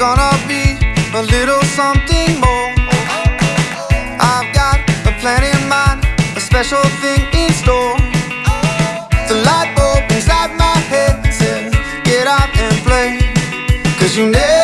gonna be a little something more. I've got a plan in mind, a special thing in store. The light bulb inside my head says, Get out and play. Cause you never